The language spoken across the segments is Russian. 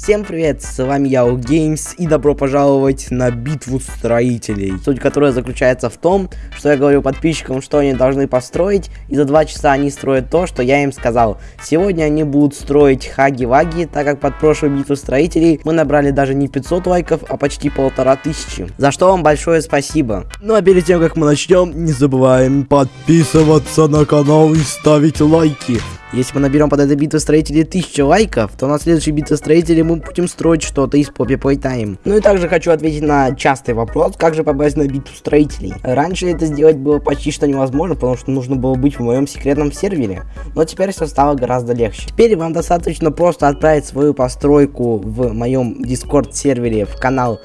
Всем привет, с вами я, Games, и добро пожаловать на битву строителей. Суть которой заключается в том, что я говорю подписчикам, что они должны построить, и за два часа они строят то, что я им сказал. Сегодня они будут строить хаги-ваги, так как под прошлую битву строителей мы набрали даже не 500 лайков, а почти полтора тысячи. За что вам большое спасибо. Ну а перед тем, как мы начнем, не забываем подписываться на канал и ставить лайки. Если мы наберем под этой битвой строителей 1000 лайков, то на следующей битве строителей мы будем строить что-то из Poppy Playtime. Ну и также хочу ответить на частый вопрос, как же попасть на битву строителей. Раньше это сделать было почти что невозможно, потому что нужно было быть в моем секретном сервере. Но теперь все стало гораздо легче. Теперь вам достаточно просто отправить свою постройку в моем Discord сервере в канал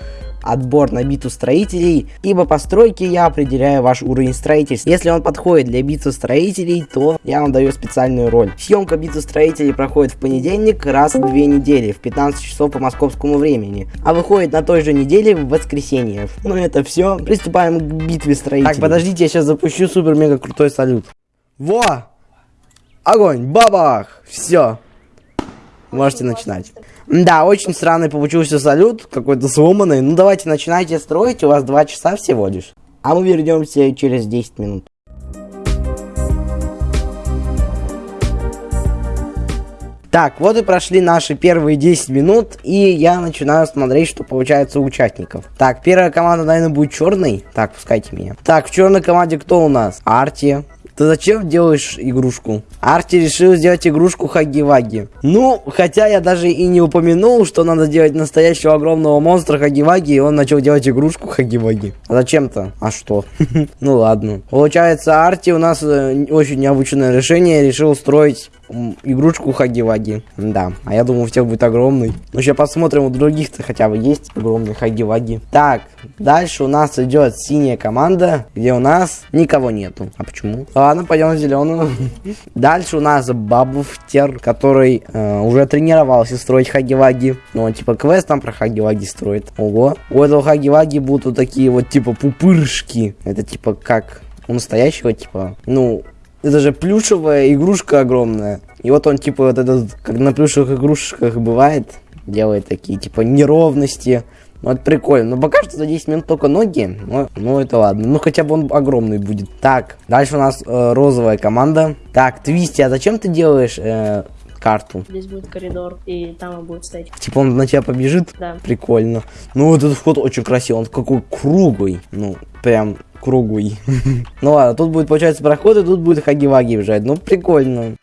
отбор на битву строителей, ибо по стройке я определяю ваш уровень строительства. Если он подходит для битвы строителей, то я вам даю специальную роль. Съемка битвы строителей проходит в понедельник раз в две недели, в 15 часов по московскому времени, а выходит на той же неделе в воскресенье. Ну это все, приступаем к битве строителей. Так, подождите, я сейчас запущу супер-мега крутой салют. Во! Огонь! Бабах! Все. Можете начинать. Да, очень странный получился салют, какой-то сломанный. Ну давайте начинайте строить, у вас 2 часа всего лишь. А мы вернемся через 10 минут. Так, вот и прошли наши первые 10 минут, и я начинаю смотреть, что получается у участников. Так, первая команда, наверное, будет черной. Так, пускайте меня. Так, в черной команде кто у нас? Арти, ты зачем делаешь игрушку? Арти решил сделать игрушку Хаги-Ваги. Ну, хотя я даже и не упомянул, что надо делать настоящего огромного монстра Хаги-Ваги, и он начал делать игрушку Хаги-Ваги. А зачем-то? А что? ну ладно. Получается, Арти у нас э, очень необычное решение, решил устроить игрушку Хаги-Ваги. Да, а я думал, у всех будет огромный. Ну, сейчас посмотрим, у других-то хотя бы есть огромный Хаги-Ваги. Так, дальше у нас идет синяя команда, где у нас никого нету. А почему? Ладно, пойдем в зеленую. Дальше у нас Бабуфтер, который э, уже тренировался строить Хаги-Ваги. Ну, он типа квест там про Хаги-Ваги строит. Ого. У этого Хаги-Ваги будут вот такие вот типа пупырышки. Это типа как у настоящего, типа, ну, это же плюшевая игрушка огромная. И вот он, типа, вот этот, как на плюшевых игрушках бывает, делает такие, типа, неровности. Ну, это прикольно. Но пока что за 10 минут только ноги. Ну, ну, это ладно. Ну, хотя бы он огромный будет. Так, дальше у нас э, розовая команда. Так, Твисти, а зачем ты делаешь э, карту? Здесь будет коридор, и там он будет стоять. Типа он на тебя побежит? Да. Прикольно. Ну, вот этот вход очень красивый. Он какой круглый. Ну, прям круглый. ну ладно, тут будет, получается, проход, и тут будет хаги-ваги бежать. Ну, прикольно.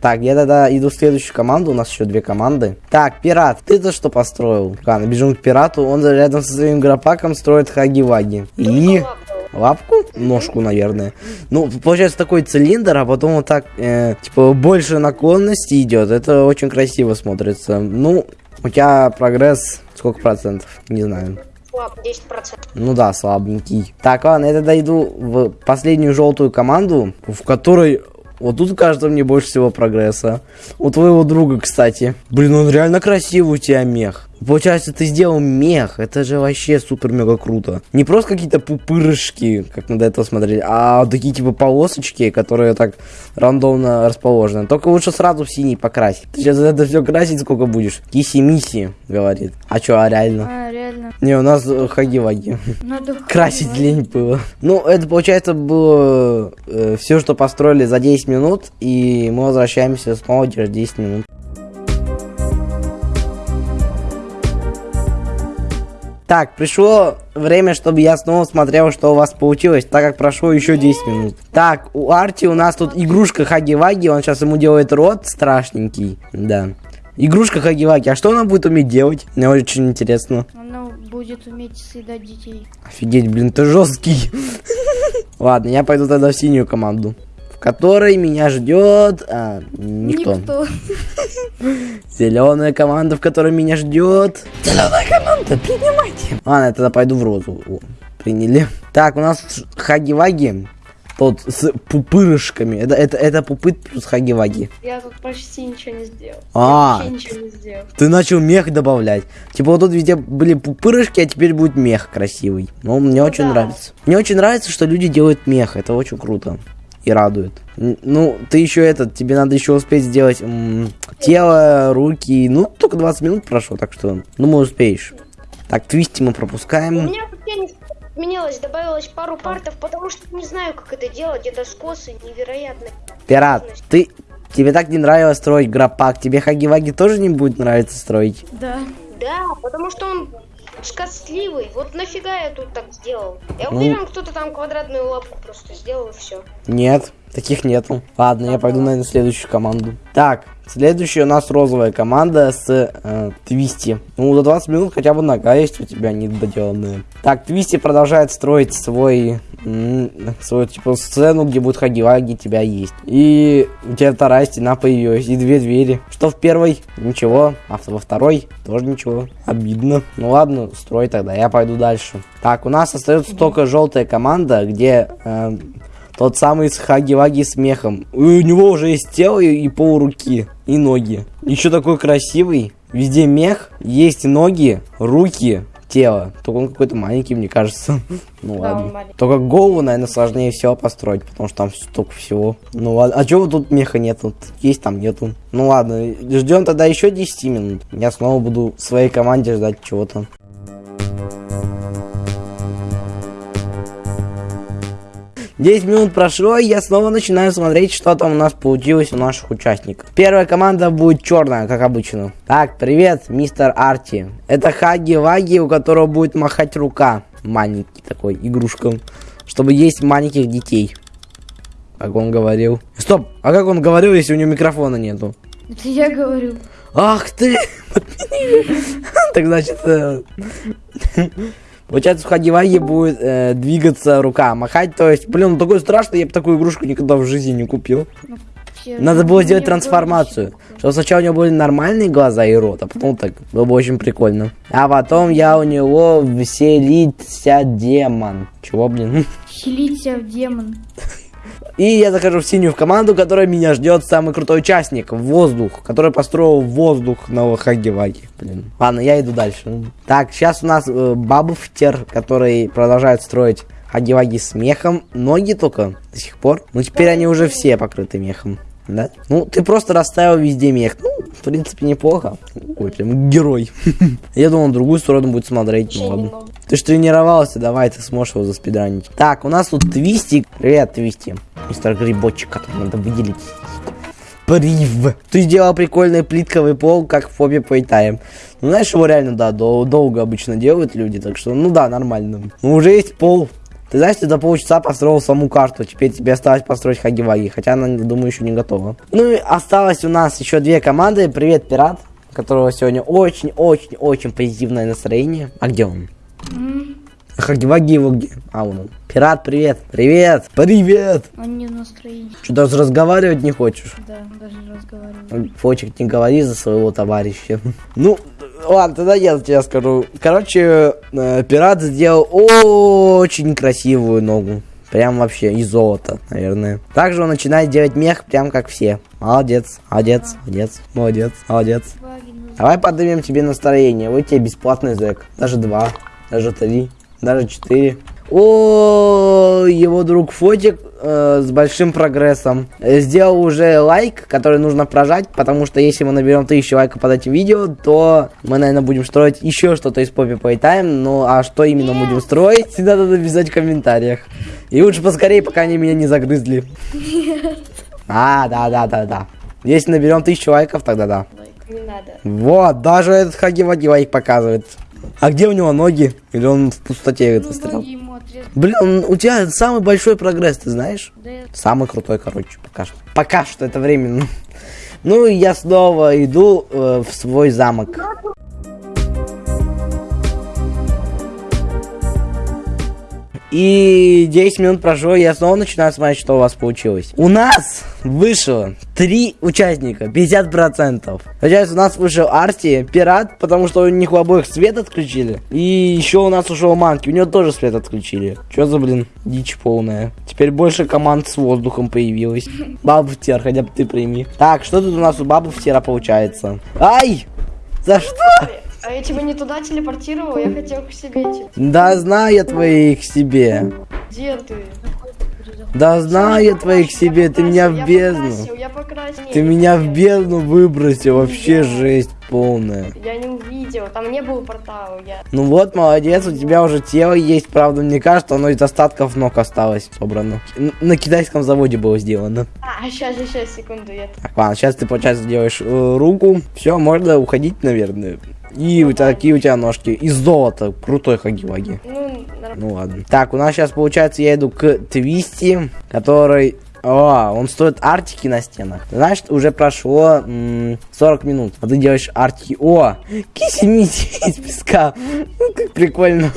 Так, я тогда иду в следующую команду, у нас еще две команды. Так, пират, ты-то что построил? Ладно, бежим к пирату, он рядом со своим гропаком строит хаги-ваги. И... Лапку? Ножку, наверное. Ну, получается такой цилиндр, а потом вот так, э, типа, больше наклонности идет. Это очень красиво смотрится. Ну, у тебя прогресс сколько процентов? Не знаю слаб, 10%. Ну да, слабенький. Так, ладно, я тогда иду в последнюю желтую команду, в которой вот тут кажется мне больше всего прогресса. У твоего друга, кстати. Блин, он реально красивый у тебя мех. Получается, ты сделал мех. Это же вообще супер-мега круто. Не просто какие-то пупырышки, как мы до этого смотрели, а такие типа полосочки, которые так рандомно расположены. Только лучше сразу в синий покрасить. Ты сейчас это все красить сколько будешь? Киси-миси, говорит. А что, а реально? А, реально. Не, у нас хаги-ваги. Надо Красить лень было. Ну, это, получается, было э, все, что построили за 10 минут, и мы возвращаемся снова через 10 минут. Так, пришло время, чтобы я снова смотрел, что у вас получилось, так как прошло еще 10 минут. Так, у Арти у нас тут игрушка Хаги-Ваги, он сейчас ему делает рот страшненький, да. Игрушка Хаги-Ваги, а что она будет уметь делать? Мне очень интересно. Она будет уметь съедать детей. Офигеть, блин, ты жесткий. Ладно, я пойду тогда в синюю команду которой меня ждет а, никто. никто. Зеленая команда, в которой меня ждет. Зеленая команда, принимайте. Ладно, я тогда пойду в розу. О, приняли. Так, у нас хаги-ваги. Тот с пупырышками. Это, это, это пупыт плюс хаги-ваги. Я тут почти ничего не сделал. А, Я ничего не сделал. ты начал мех добавлять. Типа вот тут везде были пупырышки, а теперь будет мех красивый. Ну, мне Ну очень да. нравится. Мне очень нравится, что люди делают мех. Это очень круто. И радует. Ну, ты еще этот, тебе надо еще успеть сделать м, тело, руки. Ну, только 20 минут прошло, так что, думаю, успеешь. Так, твисти мы У пропускаем. меня вообще не изменилось, добавилось пару партов, потому что не знаю, как это делать. Это скосы невероятно. Пират, ты... Тебе так не нравилось строить грапак, тебе Хаги-Ваги тоже не будет нравиться строить? Да. Да, потому что он скотливый. Вот нафига я тут так сделал? Я Ну. уверен, кто-то там квадратную лапку просто сделал и все. Нет, таких нету. Ладно, я пойду, наверное, в следующую команду. Так, следующая у нас розовая команда с э, Твисти. Ну, за 20 минут хотя бы нога есть у тебя недоделанная. Так, Твисти продолжает строить свой, свою, типа, сцену, где будет Хаги-Ваги, тебя есть. И у тебя вторая стена появилась, и две двери. Что в первой? Ничего. А во второй? Тоже ничего. Обидно. Ну ладно, строй тогда, я пойду дальше. Так, у нас остается только желтая команда, где э, тот самый с Хаги-Ваги с мехом. И у него уже есть тело и, и полруки, и ноги. Еще такой красивый. Везде мех, есть ноги, руки, тело. Только он какой-то маленький, мне кажется. Ну Да, ладно. Только голову, наверное, сложнее всего построить, потому что там столько всего. Ну ладно. А чего тут меха нету? Есть, там нету. Ну ладно, ждем тогда еще 10 минут. Я снова буду в своей команде ждать чего-то. Десять минут прошло, и я снова начинаю смотреть, что там у нас получилось у наших участников. Первая команда будет черная, как обычно. Так, привет, мистер Арти. Это Хаги-Ваги, у которого будет махать рука. Маленький такой, игрушка. Чтобы есть маленьких детей. Как он говорил. Стоп, а как он говорил, если у него микрофона нету? Это я говорю. Ах ты! Так значит... Получается, в Хаги-Ваги будет э, двигаться рука, махать, то есть, блин, ну такой страшный, я бы такую игрушку никогда в жизни не купил. Надо было сделать трансформацию, чтобы сначала у него были нормальные глаза и рот, а потом так, было бы очень прикольно. А потом я у него вселится демон. Чего, блин? Хилиться в демон. И я захожу в синюю в команду, которая меня ждет самый крутой участник, воздух, который построил воздух на Хаги-Ваги. Блин. Ладно, я иду дальше. Так, сейчас у нас э, Бабуфтер, который продолжает строить Хаги-Ваги с мехом. Ноги только до сих пор. Ну, теперь они уже все покрыты мехом. Да? Ну, ты просто расставил везде мех. Ну, в принципе, неплохо. Ой, прям герой. Я думал, другую сторону будет смотреть. Ну, ладно. Ты ж тренировался, давай, ты сможешь его заспидранить. Так, у нас тут Твистик. Привет, Твисти. Мистер Грибочек, который надо выделить. Прив. Ты сделал прикольный плитковый пол, как в фобе Playtime. Ну, знаешь, его реально, да, дол- долго обычно делают люди, так что, ну да, нормально. Ну, уже есть пол. Ты знаешь, ты за полчаса построил саму карту, теперь тебе осталось построить Хаги-Ваги, хотя она, думаю, еще не готова. Ну и осталось у нас еще две команды. Привет, Пират, у которого сегодня очень-очень-очень позитивное настроение. А где он? Хаги-Ваги его где? А, он. Пират, привет. Привет. Привет. Он не в настроении. Что, даже разговаривать не хочешь? Да, даже не разговариваю. Фочек, не говори за своего товарища. Ну, ладно, тогда я тебе скажу. Короче, э, пират сделал очень красивую ногу. Прям вообще из золота, наверное. Также он начинает делать мех, прям как все. Молодец, молодец, молодец, молодец, молодец. Давай поднимем тебе настроение. Вот тебе бесплатный зэк. Даже два, даже три, даже четыре. О, его друг Фотик э, с большим прогрессом э, сделал уже лайк, который нужно прожать, потому что если мы наберем 1000 лайков под этим видео, то мы, наверное, будем строить еще что-то из Poppy Playtime. Ну, а что именно будем строить, всегда надо написать в комментариях. И лучше поскорее, пока они меня не загрызли. А, да, да, да, да. Если наберем 1000 лайков, тогда да. Не надо. Вот, даже этот Хаги-Ваги лайк показывает. А где у него ноги? Или он в пустоте ему отрезали. Блин, он- у тебя самый большой прогресс, ты знаешь? Да Самый крутой, короче, пока что. Пока что это временно. Ну я снова иду э, в свой замок. И 10 минут прошло, я снова начинаю смотреть, что у вас получилось. У нас вышло 3 участника, 50%. Получается, у нас вышел Арти, Пират, потому что у них у обоих свет отключили. И еще у нас ушел Манки, у него тоже свет отключили. Че за, блин, дичь полная. Теперь больше команд с воздухом появилось. Бабуфтер, хотя бы ты прими. Так, что тут у нас у Бабуфтера получается? Ай! За что? А я тебя не туда телепортировал, я хотел к себе. типа. Да знаю я твоих себе. Где ты? Да знаю я твоих себе, ты меня в бездну. Ты меня в бездну выбросил, вообще жесть полная. Я не увидел, там не было портала. Я... Ну вот, молодец, у тебя уже тело есть, правда, мне кажется, оно из остатков ног осталось собрано. Н- На китайском заводе было сделано. А, сейчас, сейчас, секунду, я... Так, ладно, сейчас ты, получается, делаешь э, руку. Все, можно уходить, наверное. И у тебя такие у тебя ножки. Из золота. Крутой хаги-ваги. Ну. Ну ладно. Так, у нас сейчас, получается, я иду к Твисти, который... О, он стоит артики на стенах. Значит, уже прошло м, 40 минут. А ты делаешь артики. О, кисимити из песка. Ну, как прикольно.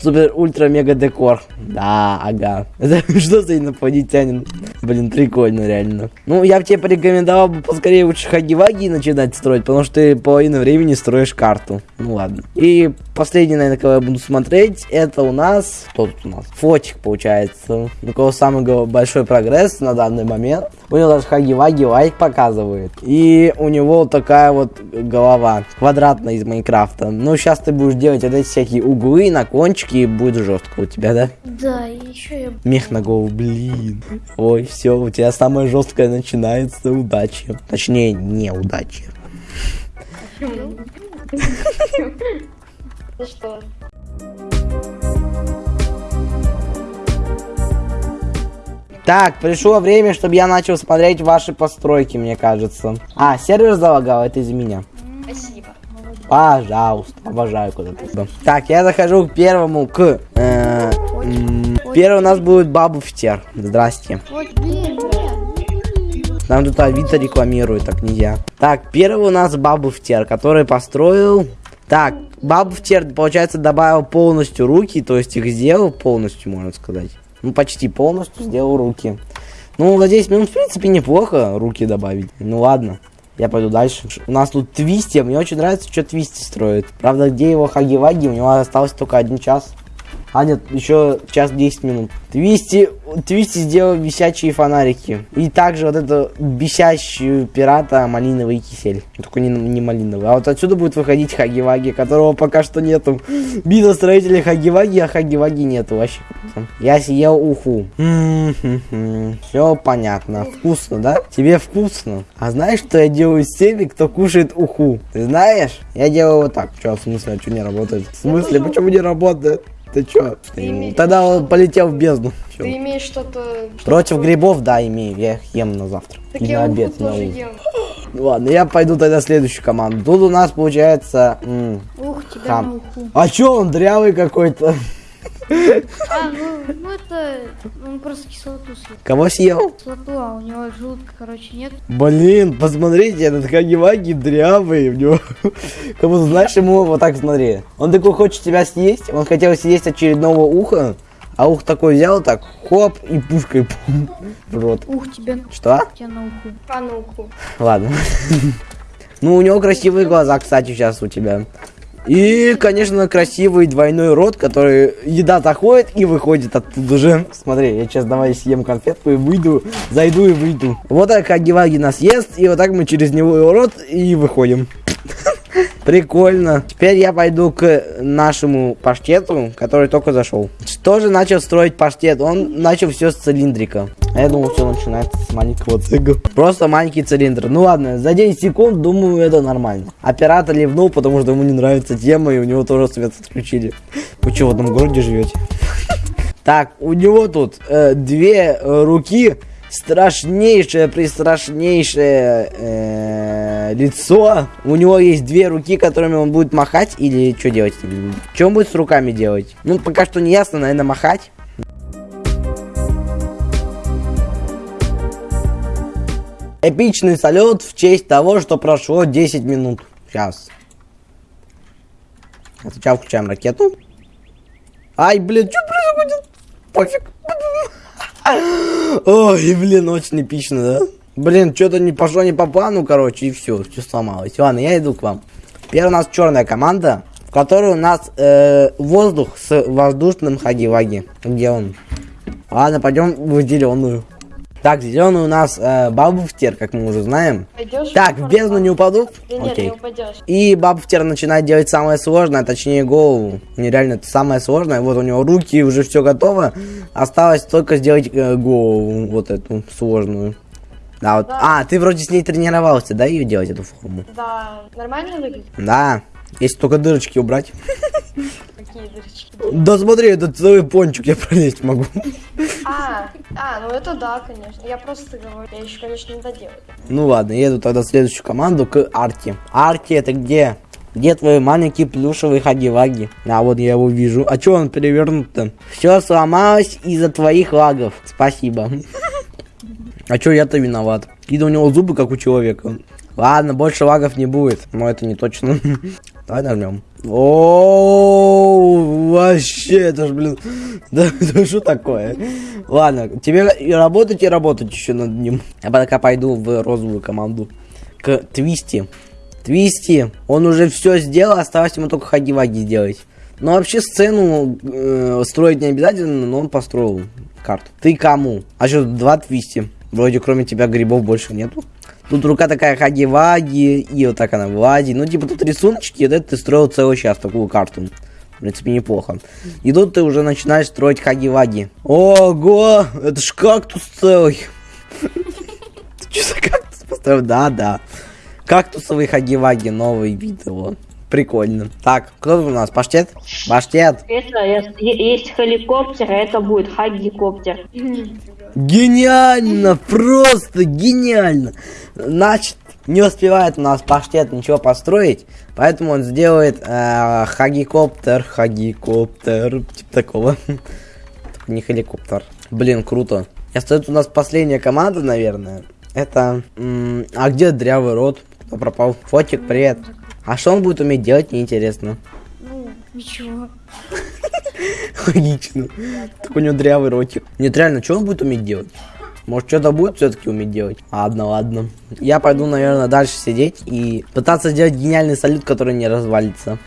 Супер ультра мега декор. Да, ага. Что за инопланетянин? Блин, прикольно, реально. Ну, я бы тебе порекомендовал бы поскорее лучше хаги-ваги начинать строить, потому что ты половину времени строишь карту. Ну ладно. И последний, наверное, кого я буду смотреть, это у нас... Кто тут у нас? Фотик, получается. У кого самый большой прогресс на данный момент. У него даже хаги-ваги лайк показывает. И у него вот такая вот голова, квадратная из Майнкрафта. Ну, сейчас ты будешь делать вот эти всякие углы, наклончики, и будет жестко у тебя, да? Да, и еще я... Мех на голову, блин. Ой, все, у тебя самое жесткое начинается. Удачи. Точнее, неудачи. Ну что? Так, пришло время, чтобы я начал смотреть ваши постройки, мне кажется. А, сервер залагал, это из-за меня. Спасибо. Пожалуйста, обожаю куда-то. Так, я захожу к первому, к... э, первый у нас будет Бабуфтер. Здрасте. Нам тут Авито рекламирует, так нельзя. Так, первый у нас Бабуфтер, который построил... Так, Бабуфтер, получается, добавил полностью руки, то есть их сделал полностью, можно сказать. Ну, почти полностью сделал руки. Ну, за 10 минут, в принципе, неплохо руки добавить. Ну, ладно. Я пойду дальше. У нас тут Твисти. Мне очень нравится, что Твисти строит. Правда, где его Хаги-Ваги? У него осталось только один час. А нет, еще час 10 минут. Твисти, Твисти сделал висячие фонарики. И также вот эту бесящую пирата малиновый кисель. Только не, не малиновый. А вот отсюда будет выходить Хаги-Ваги, которого пока что нету. Бида строителей Хаги-Ваги, а Хаги-Ваги нету вообще. Я съел уху. Все понятно. Вкусно, да? Тебе вкусно. А знаешь, что я делаю с теми, кто кушает уху? Ты знаешь? Я делаю вот так. Че, в смысле, а что не работает? В смысле, почему не работает? Ты чё? Ты имеешь- Тогда он полетел в бездну. Всё. Ты имеешь что-то... Против грибов, да, имею. Я их ем на завтра. Так и я на обед, на ужин. Ну Ладно, я пойду тогда в следующую команду. Тут у нас получается... Ух, тебя Хам. А чё он дрявый какой-то? А, ну, ну это... Он просто кислоту съел. Кого съел? Кислоту, а у него желудка, короче, нет. Блин, посмотрите, этот Хаги-Ваги дрявый. У него... Как будто, знаешь, ему вот так смотри. Он такой хочет тебя съесть. Он хотел съесть очередного уха. А ух такой взял так, хоп, и пушкой пум, в рот. Ух, тебя, Что? тебя на уху. А ну уху. Ладно. Ну, у него красивые глаза, кстати, сейчас у тебя. И, конечно, красивый двойной рот, который еда заходит и выходит оттуда же. Смотри, я сейчас давай съем конфетку и выйду, зайду и выйду. Вот так Хаги-Ваги нас ест, и вот так мы через него его рот и выходим. Прикольно. Теперь я пойду к нашему паштету, который только зашел. Тоже начал строить паштет. Он начал все с цилиндрика. А я думал, все начинается с маленького цигла. Просто маленький цилиндр. Ну ладно, за 10 секунд, думаю, это нормально. Оператор ливнул, потому что ему не нравится тема, и у него тоже свет отключили. Вы что, в одном городе живете? Так, у него тут э, две руки, страшнейшее, пристрашнейшее э, лицо. У него есть две руки, которыми он будет махать или что делать? Он будет с руками делать? Ну, пока что не ясно, наверное, махать. Эпичный салют в честь того, что прошло 10 минут. Сейчас. Сначала включаем ракету. Ай, блин, что происходит? Пофиг. Ой, блин, очень эпично, да? Блин, что-то не пошло не по плану, короче, и все, все сломалось. Ладно, я иду к вам. Теперь у нас черная команда, в которой у нас э, воздух с воздушным хаги-ваги. Где он? Ладно, пойдем в зеленую. Так, зеленый у нас э, бабуфтер, как мы уже знаем. Пойдешь? Так, в бездну не упаду? Да нет, Окей. не упадешь. И бабуфтер начинает делать самое сложное, точнее голову. Нереально, это самое сложное. Вот у него руки, уже все готово. Осталось только сделать э, голову, вот эту сложную. Да, вот. Да. А, ты вроде с ней тренировался, да, ее делать, эту форму? Да, нормально выглядит? Да. Если только дырочки убрать. Какие дырочки? Да смотри, это целый пончик, я пролезть могу. А, а, ну это да, конечно. Я просто говорю, я еще, конечно, не доделаю. Ну ладно, еду тогда в следующую команду к Арти. Арти, это где? Где твой маленький плюшевый хаги-ваги? А вот я его вижу. А чё он перевернут-то? Все сломалось из-за твоих лагов. Спасибо. А чё я-то виноват? Какие-то у него зубы, как у человека. Ладно, больше лагов не будет. Но это не точно. Давай нажмем. О, вообще, это ж, блин, да, что такое? Ладно, тебе и работать, и работать еще над ним. Я пока пойду в розовую команду. К Твисти. Твисти, он уже все сделал, осталось ему только хаги-ваги сделать. Но вообще сцену э, строить не обязательно, но он построил карту. Ты кому? А что, два Твисти? Вроде кроме тебя грибов больше нету. Тут рука такая хаги-ваги, и вот так она вади. Ну, типа, тут рисуночки, и вот это ты строил целый час такую карту. В принципе, неплохо. И тут ты уже начинаешь строить хаги-ваги. Ого, это ж кактус целый. Ты что за кактус поставил? Да, да. Кактусовый хаги-ваги, новый вид его. Прикольно. Так, кто у нас? Паштет? Паштет. Это е- е- есть хеликоптер, а это будет хагикоптер. Гениально, просто гениально. Значит, не успевает у нас паштет ничего построить, поэтому он сделает э, хагикоптер, хагикоптер, типа такого. Только не хеликоптер. Блин, круто. И остается у нас последняя команда, наверное. Это... а где дрявый рот? Кто пропал? Фотик, привет. А что он будет уметь делать, мне интересно. Ну, ничего. Логично. Так у него дрявый ротик. Нет, реально, что он будет уметь делать? Может, что-то будет все-таки уметь делать? Ладно, ладно. Я пойду, наверное, дальше сидеть и пытаться сделать гениальный салют, который не развалится.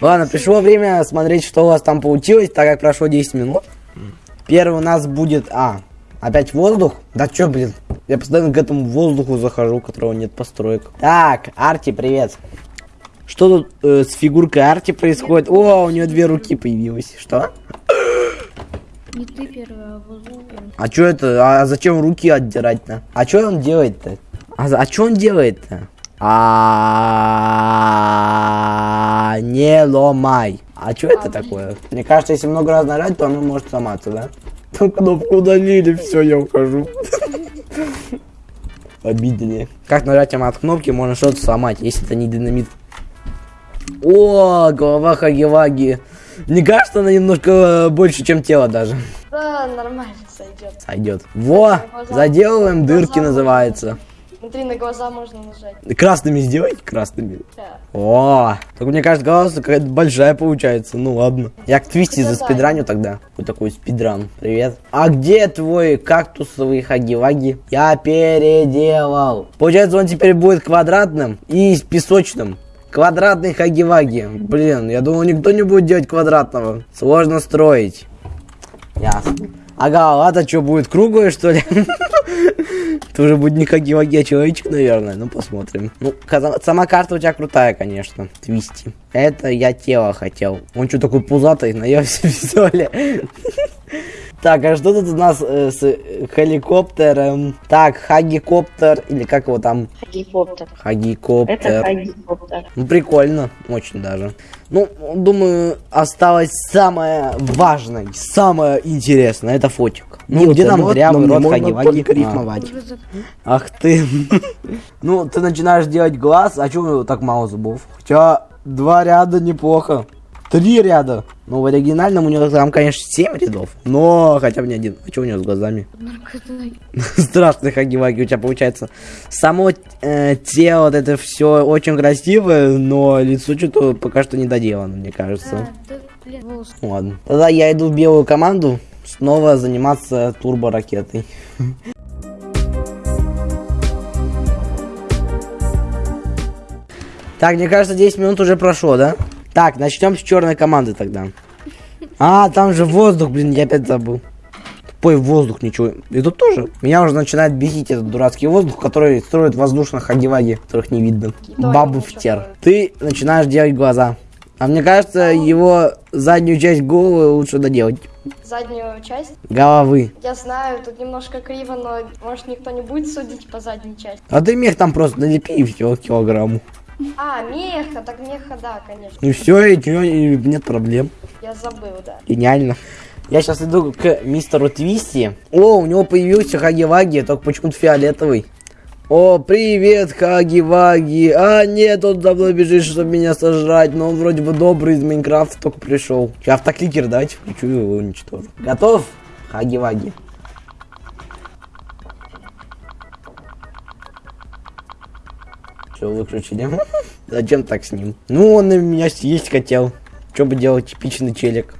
Ладно, пришло время смотреть, что у вас там получилось, так как прошло 10 минут. Первый у нас будет... А, опять воздух? Да чё, блин? Я постоянно к этому воздуху захожу, у которого нет построек. Так, Арти, привет. Что тут э, с фигуркой Арти происходит? О, у нее две руки появилось. Что? Не ты первый, а воздух. А чё это? А зачем руки отдирать-то? А чё он делает-то? А, а чё он делает-то? А не ломай. А чё это такое? Мне кажется, если много раз нажать, то оно может сломаться, да? Там кнопку удалили, все, я ухожу. Обидели. Как нажатием от кнопки можно что-то сломать, если это не динамит. О, голова Хаги-Ваги. Мне кажется, она немножко э, больше, чем тело даже. Да, нормально сойдет. Сойдет. Во, заделываем дырки называется. Смотри, на глаза можно нажать. Красными сделайте, красными. Да. О, только мне кажется, голова какая-то большая получается. Ну ладно. Я к Твисти Это за спидраню тогда. Вот такой спидран. Привет. А где твой кактусовый хаги-ваги? Я переделал. Получается, он теперь будет квадратным и песочным. Квадратный хаги-ваги. Блин, я думал, никто не будет делать квадратного. Сложно строить. Ясно. Ага, ладно, что будет круглое, что ли? Это уже будет не хаги-ваги, а человечек, наверное. Ну, посмотрим. Ну, сама карта у тебя крутая, конечно. Твисти. Это я тело хотел. Он что такой пузатый, наелся пистоля. Так, а что тут у нас э, с э, хеликоптером? Так, хагикоптер, или как его там? Хагикоптер. Это Хагикоптер. хагикоптер. Ну, прикольно, очень даже. Ну, думаю, осталось самое важное, самое интересное, это фотик. Ну, где там дрявый рот хаги-ваги? За- Ах ты. Ну, ты начинаешь делать глаз, а чего у него так мало зубов? Хотя два ряда неплохо. Три ряда. Ну, в оригинальном у него там, конечно, семь рядов. Но хотя бы не один. А что у него с глазами? Страшный хаги-ваги у тебя получается. Само э, тело, вот это все очень красивое, но лицо что-то пока что не доделано, мне кажется. Да, блин, волосы. Ладно. Тогда я иду в белую команду снова заниматься турборакетой. Так, мне кажется, 10 минут уже прошло, да? Так, начнем с черной команды тогда. А, там же воздух, блин, я опять забыл. Тупой воздух, ничего. И тут тоже. Меня уже начинает бесить этот дурацкий воздух, который строит воздушных хаги которых не видно. Бабу втер. строит. Ты начинаешь делать глаза. А мне кажется, его заднюю часть головы лучше доделать. Заднюю часть. Головы. Я знаю, тут немножко криво, но может никто не будет судить по задней части. А ты мех там просто налепи и все, килограмму. А, меха, так меха, да, конечно. Ну все, и и нет проблем. Я забыл, да. Гениально. Я сейчас иду к мистеру Твисти. О, у него появился Хаги-Ваги, только почему-то фиолетовый. О, привет, Хаги-Ваги. А, нет, он за мной бежит, чтобы меня сожрать. Но он вроде бы добрый из Майнкрафта только пришел. Сейчас автокликер давайте включу его уничтожу. Готов? Хаги-Ваги. Все, выключили. Зачем так с ним? Ну, он на меня съесть хотел. Что бы делать, типичный челик.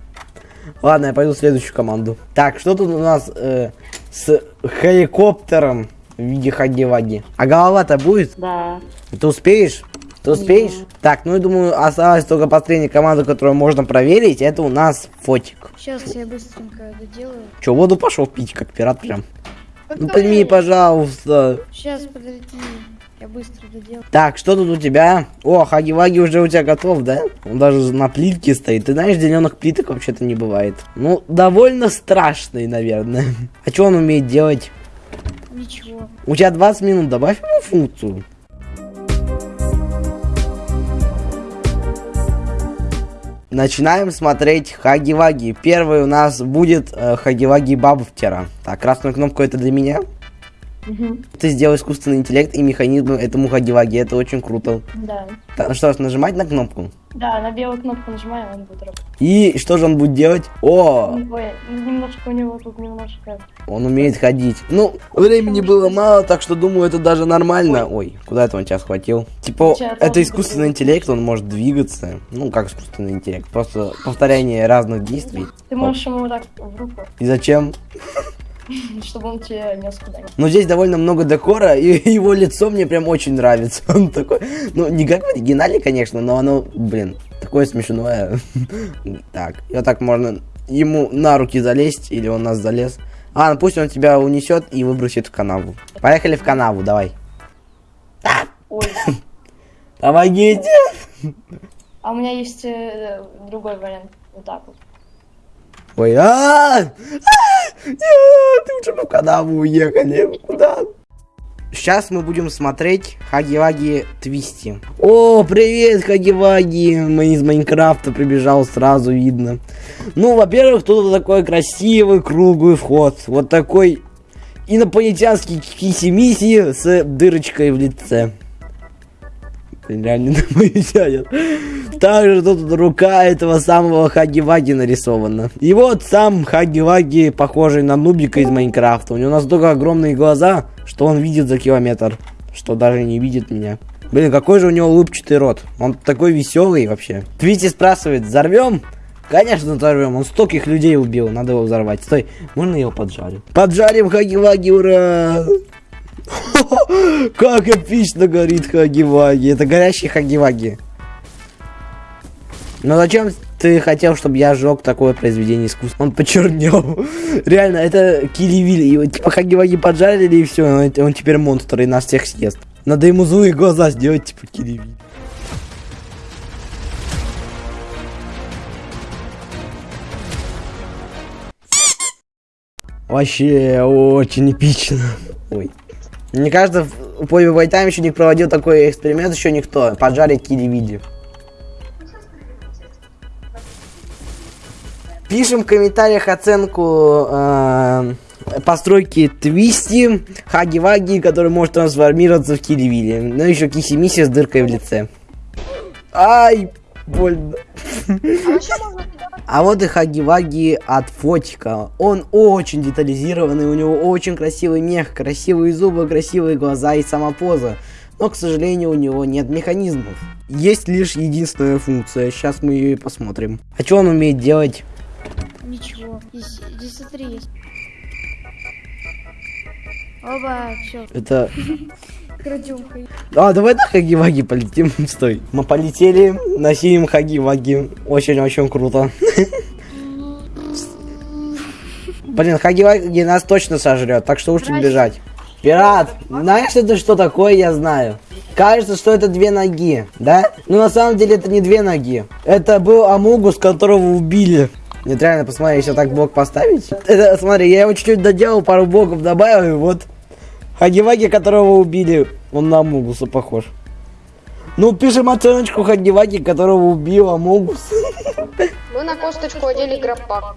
Ладно, я пойду в следующую команду. Так, что тут у нас э, с хеликоптером в виде хаги-ваги? А голова-то будет? Да. Ты успеешь? Ты успеешь? Так, ну я думаю, осталась только последняя команда, которую можно проверить. Это у нас фотик. Сейчас я быстренько доделаю. Че, воду пошел пить, как пират прям? Ну прими, пожалуйста. Сейчас, подожди. Я быстро доделаю. Так, что тут у тебя? О, хаги-ваги уже у тебя готов, да? Он даже на плитке стоит. Ты знаешь, зеленых плиток вообще-то не бывает. Ну, довольно страшный, наверное. А что он умеет делать? Ничего. У тебя 20 минут, добавь ему функцию. Начинаем смотреть Хаги-Ваги. Первый у нас будет э, Хаги-Ваги Бабуфтера. Так, красную кнопку это для меня. Мгм. Ты сделал искусственный интеллект и механизм этому Хаги-Ваги. Это очень круто. Да. Так, ну что ж, нажимать на кнопку. Да, на белую кнопку нажимаем, он будет работать. И что же он будет делать? О, Ой, немножко у него тут немножко... он умеет ходить. Ну, времени было мало, так что думаю, это даже нормально. Ой, куда это он тебя схватил? Типа, Сейчас это искусственный интеллект, он может двигаться. Ну, как искусственный интеллект, просто повторение разных действий. Ты можешь ему вот так в руку, И зачем? чтобы он тебе нес куда-нибудь. Ну, здесь довольно много декора, и его лицо мне прям очень нравится. Он такой, ну, не как в оригинале, конечно, но оно, блин, такое смешное. Так, и вот так можно ему на руки залезть, или он нас залез. А, ну пусть он тебя унесет и выбросит в канаву. Поехали в канаву, давай. Ой, Помогите! а у меня есть э, другой вариант. Вот так вот. Ой, а, а, нет, лучше бы в канаву уехали. Куда? Сейчас мы будем смотреть Хаги-Ваги Твисти. О, привет, Хаги-Ваги! Из Майнкрафта прибежал, сразу видно. Ну, во-первых, тут такой красивый круглый вход. Вот такой инопланетянский киси-миси с дырочкой в лице. Блин, Реально инопланетянин. Также тут рука этого самого Хаги-Ваги нарисована. И вот сам Хаги-Ваги, похожий на Нубика из Майнкрафта. У него настолько огромные глаза, что он видит за километр. Что даже не видит меня. Блин, какой же у него улыбчатый рот. Он такой веселый вообще. Твити спрашивает, взорвем? Конечно, взорвем. Он стольких людей убил. Надо его взорвать. Стой, можно его поджарю? Поджарим Хаги-Ваги, ура! Как эпично горит Хаги-Ваги. Это горящий Хаги-Ваги. Но зачем ты хотел, чтобы я сжег такое произведение искусства? Он почернел. Реально, это Киливиль. Его типа Хаги-Ваги поджарили и все. Он, он теперь монстр и нас всех съест. Надо ему злые глаза сделать, типа Киливиль. Вообще очень эпично. Ой. Мне кажется, в Пойме Вайтайм еще не проводил такой эксперимент, еще никто. Поджарить кири-види. Пишем в комментариях оценку э, постройки Твисти, Хаги-Ваги, который может трансформироваться в Киривили. Ну еще Киси-Миси с дыркой в лице. Ай, больно. А вот и Хаги-Ваги от Фотика. Он очень детализированный, у него очень красивый мех, красивые зубы, красивые глаза и сама поза. Но, к сожалению, у него нет механизмов. Есть лишь единственная функция, сейчас мы ее и посмотрим. А что он умеет делать? Ничего. Здесь, здесь смотри, есть. Оба, все, Это... крадем. А, давай на Хаги-Ваги полетим. Стой. Мы полетели, носим Хаги-Ваги. Очень-очень круто. Блин, Хаги-Ваги нас точно сожрет, так что лучше бежать. Пират, знаешь это что такое, я знаю. Кажется, что это две ноги, да? Но на самом деле это не две ноги. Это был Амугус, которого убили. Нет, реально, посмотри, если так блок поставить. Это, смотри, я его чуть-чуть доделал, пару блоков добавил, и вот. Хаги-Ваги, которого убили, он на Амугуса похож. Ну, пишем оценочку Хаги-Ваги, которого убил Амугус. Мы на косточку одели гропак.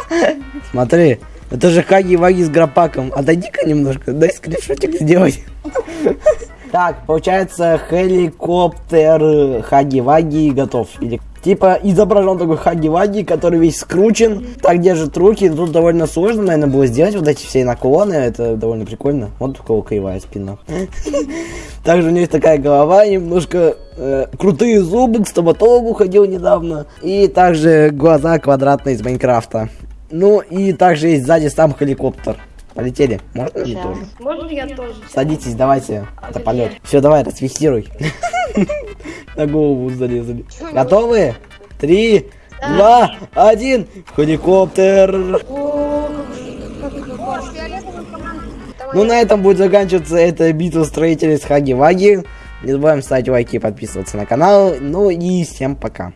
Смотри, это же Хаги-Ваги с гропаком. Отойди-ка немножко, дай скриншотик сделать. Так, получается, хеликоптер Хаги-Ваги готов. Или, типа, изображен такой Хаги-Ваги, который весь скручен, так держит руки. Тут довольно сложно, наверное, было сделать вот эти все наклоны. Это довольно прикольно. Вот у кого кривая спина. Также у него есть такая голова, немножко э, крутые зубы, к стоматологу ходил недавно. И также глаза квадратные из Майнкрафта. Ну и также есть сзади сам хеликоптер. Полетели. Можно ли тоже? Можно я тоже? Садитесь, давайте. Это полет. Все, давай, расфиксируй. На голову залезали. Готовы? Три, два, один. Хеликоптер. Ну, на этом будет заканчиваться эта битва строителей с Хаги-Ваги. Не забываем ставить лайки и подписываться на канал. Ну и всем пока.